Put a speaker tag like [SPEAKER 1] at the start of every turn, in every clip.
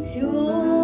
[SPEAKER 1] 笑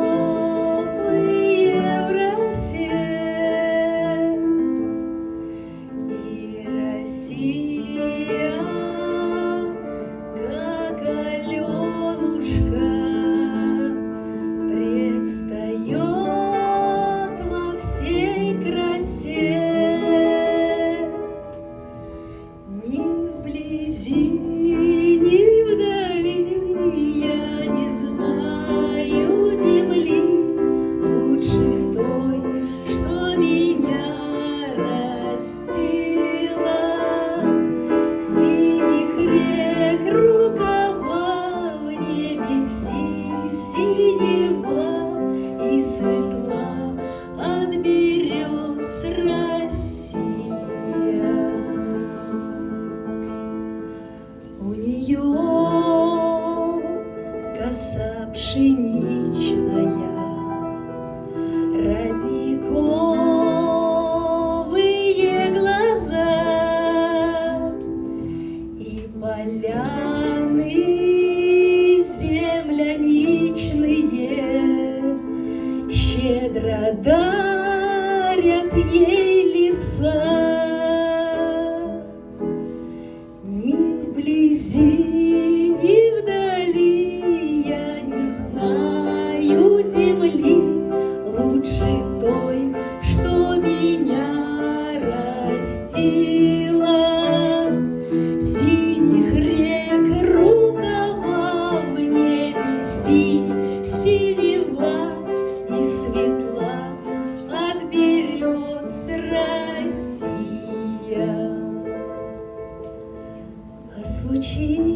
[SPEAKER 1] синева и светла от берез Россия. У нее коса пшеницы 不起。